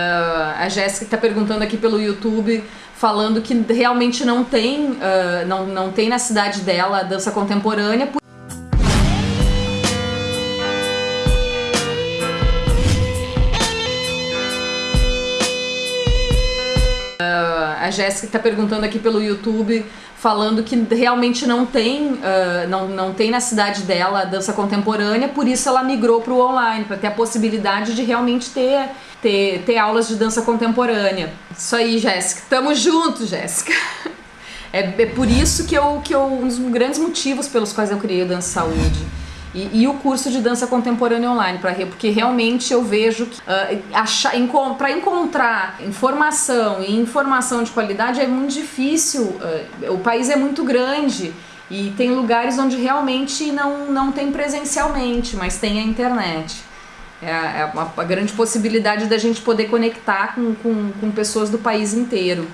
Uh, a Jéssica está perguntando aqui pelo YouTube, falando que realmente não tem, uh, não, não tem na cidade dela dança contemporânea. Uh, a Jéssica está perguntando aqui pelo YouTube, falando que realmente não tem, uh, não, não tem na cidade dela dança contemporânea, por isso ela migrou para o online, para ter a possibilidade de realmente ter, ter, ter aulas de dança contemporânea. Isso aí, Jéssica. Tamo junto, Jéssica. É, é, por isso que eu, que eu, um dos grandes motivos pelos quais eu criei o Dança Saúde. E, e, o curso de dança contemporânea online, pra, porque realmente eu vejo que uh, para encontrar informação e informação de qualidade é muito difícil, uh, o país é muito grande e tem lugares onde realmente não, não tem presencialmente, mas tem a internet. É, é uma, uma grande possibilidade da gente poder conectar com, com, com pessoas do país inteiro.